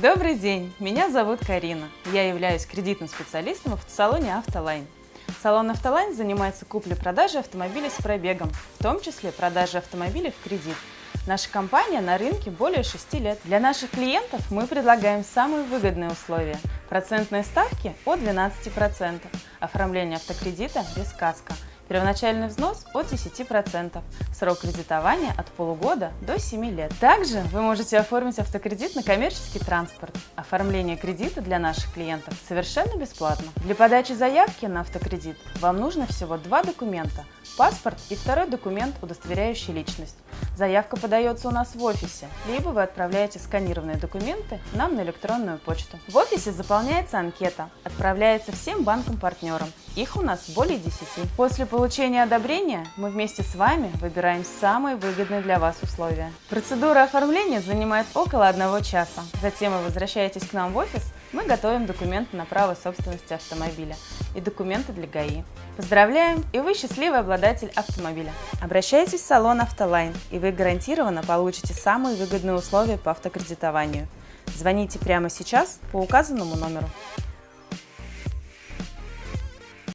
Добрый день, меня зовут Карина. Я являюсь кредитным специалистом в автосалоне «Автолайн». Салон «Автолайн» занимается куплей-продажей автомобилей с пробегом, в том числе продажей автомобилей в кредит. Наша компания на рынке более 6 лет. Для наших клиентов мы предлагаем самые выгодные условия. Процентные ставки от 12%, оформление автокредита без каска – Первоначальный взнос от 10%, срок кредитования от полугода до 7 лет. Также вы можете оформить автокредит на коммерческий транспорт. Оформление кредита для наших клиентов совершенно бесплатно. Для подачи заявки на автокредит вам нужно всего два документа – паспорт и второй документ, удостоверяющий личность. Заявка подается у нас в офисе, либо вы отправляете сканированные документы нам на электронную почту. В офисе заполняется анкета, отправляется всем банкам-партнерам. Их у нас более 10. После получения одобрения мы вместе с вами выбираем самые выгодные для вас условия. Процедура оформления занимает около одного часа. Затем вы возвращаетесь к нам в офис, мы готовим документы на право собственности автомобиля и документы для ГАИ. Поздравляем, и вы счастливый обладатель автомобиля. Обращайтесь в салон «Автолайн», и вы гарантированно получите самые выгодные условия по автокредитованию. Звоните прямо сейчас по указанному номеру.